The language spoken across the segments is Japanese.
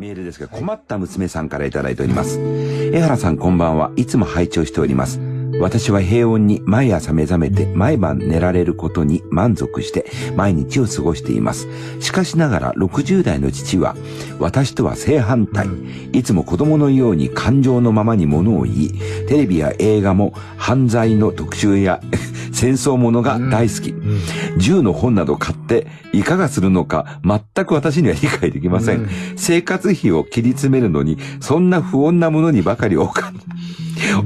メールですが、困った娘さんからいただいております。江原さんこんばんは。いつも拝聴しております。私は平穏に毎朝目覚めて毎晩寝られることに満足して毎日を過ごしています。しかしながら60代の父は私とは正反対。いつも子供のように感情のままに物を言い、テレビや映画も犯罪の特集や戦争ものが大好き。銃の本など買っていかがするのか全く私には理解できません。生活費を切り詰めるのにそんな不穏なものにばかりお金、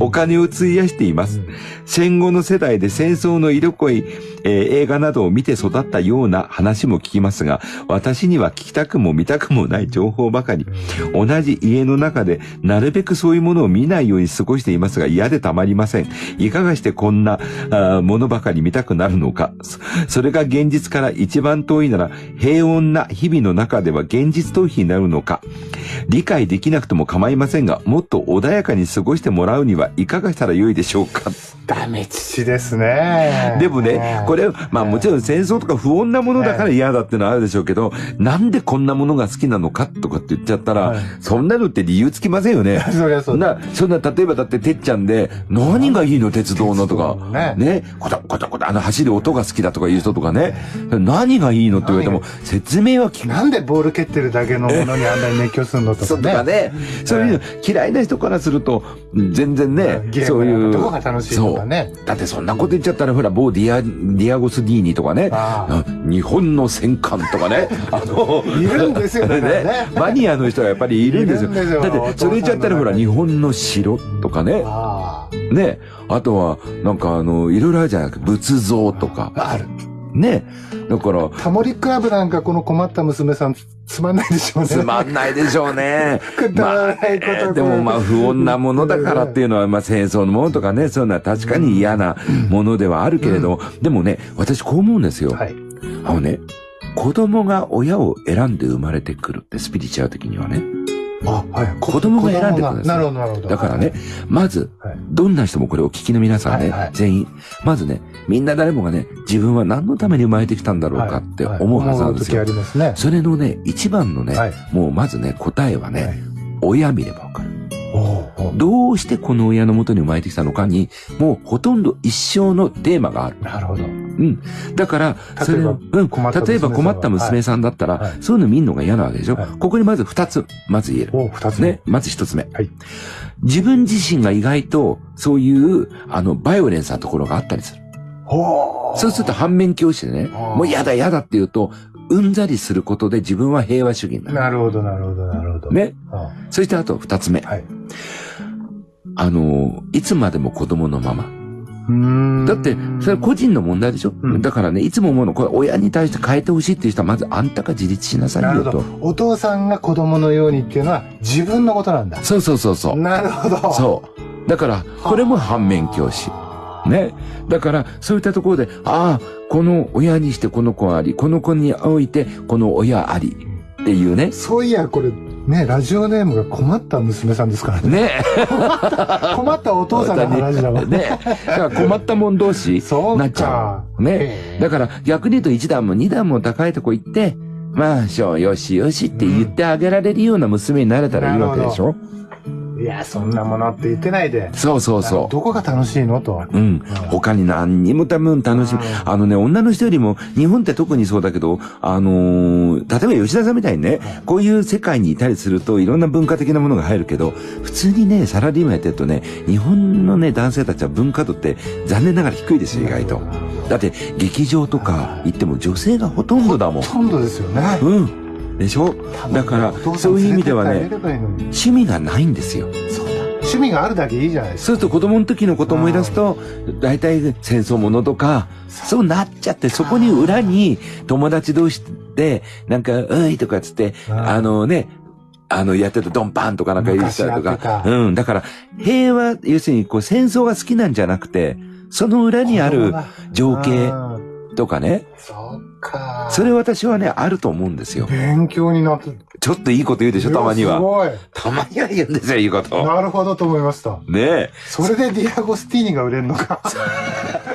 お金を費やしています。戦後の世代で戦争の色濃い、えー、映画などを見て育ったような話も聞きますが、私には聞きたくも見たくもない情報ばかり。同じ家の中でなるべくそういうものを見ないように過ごしていますが嫌でたまりません。いかがしてこんなあものばかり見たくなるのか。それが現実から一番遠いなら平穏な日々の中では現実逃避になるのか。理解できなくても構いませんが、もっと穏やかに過ごしてもらうにはいかがしたらよいでしょうか。ダメ父ですね。でもね、これ、まあもちろん戦争とか不穏なものだから嫌だってのはあるでしょうけど、なんでこんなものが好きなのかとかって言っちゃったら、そんなのって理由つきませんよね。そりゃそうな、そんな、例えばだっててっちゃんで、何がいいの鉄道のとか、ね、ね、こたこたこた、あの走る音が好きだとかいう人とかね、何がいいのって言われても、説明は聞く。なんでボール蹴ってるだけのものにあんなに熱狂するのとかね。そうとかね。そういう嫌いな人からすると、全然ね、そういう。どこが楽しいとかね。だってそんなこと言っちゃったら、ほら、某ディア、ディアゴスティーニとかね、日本の戦艦とかね、あの、いるんですよね。ねマニアの人がやっぱりいるんですよ。だって、それ言っちゃったら、ほら、日本の城とかね、ね、あとは、なんかあの、いろいろあるじゃないか、仏像とか。ある。ね。だから。タモリクラブなんかこの困った娘さんつまんないでしょうね。つまんないでしょうね。くだらないこと、まあ、でもまあ不穏なものだからっていうのは、まあ戦争のものとかね、そういうのは確かに嫌なものではあるけれども、うん、でもね、私こう思うんですよ。はい。あのね、子供が親を選んで生まれてくるってスピリチュアル的にはね。あ、はい。子供が選んでくですなるほど、なるほど。だからね、まず、どんな人もこれを聞きの皆さんね、全員、まずね、みんな誰もがね、自分は何のために生まれてきたんだろうかって思うはずなんですよ。それのね、一番のね、もうまずね、答えはね、親見ればわかる。どうしてこの親のもとに生まれてきたのかに、もうほとんど一生のテーマがある。なるほど。うん。だから、それ、うん、例えば困った娘さんだったら、はい、そういうの見るのが嫌なわけでしょ、はい、ここにまず二つ、まず言える。お二つね。まず一つ目。はい。自分自身が意外と、そういう、あの、バイオレンスなところがあったりする。そうすると反面教師でね、もう嫌だ嫌だって言うと、うんざりすることで自分は平和主義になる。なるほど、なるほど、なるほど。ね。そしてあと二つ目。はい。あの、いつまでも子供のまま。だって、それは個人の問題でしょ、うん、だからね、いつも思うの、これ親に対して変えてほしいっていう人は、まずあんたが自立しなさいよと。お父さんが子供のようにっていうのは自分のことなんだ。そうそうそうそう。なるほど。そう。だから、これも反面教師。ね。だから、そういったところで、ああ、この親にしてこの子あり、この子においてこの親あり。っていうね。そういや、これ、ね、ラジオネームが困った娘さんですからね。ね 困ったお父さんの話だもん ね。だから困ったもん同士なっちゃう。ね。だから逆に言うと1段も2段も高いとこ行って、まあ、しょう、よしよしって言ってあげられるような娘になれたらいいわけでしょ、うんいや、そんなものって言ってないで。そうそうそう。どこが楽しいのと。うん。他に何にも多分楽しい。あのね、女の人よりも、日本って特にそうだけど、あのー、例えば吉田さんみたいにね、こういう世界にいたりすると、いろんな文化的なものが入るけど、普通にね、サラリーマンやってるとね、日本のね、男性たちは文化度って残念ながら低いですよ、意外と。だって、劇場とか行っても女性がほとんどだもん。ほとんどですよね。うん。でしょ？だから、そういう意味ではね、趣味がないんですよ。そうだ。趣味があるだけいいじゃないですか。そうすると子供の時のこと思い出すと、大体戦争ものとか、そうなっちゃって、そこに裏に友達同士で、なんか、ういとかつって、あのね、あの、やってたドンパンとかなんか言ったりとか。うん。だから、平和、要するにこう戦争が好きなんじゃなくて、その裏にある情景とかね。そうか。それ私はね、あると思うんですよ。勉強になって。ちょっといいこと言うでしょ、たまには。すごい。たまには言うんですよ、いいこと。なるほどと思いました。ねえ。それでディアゴスティーニが売れるのか。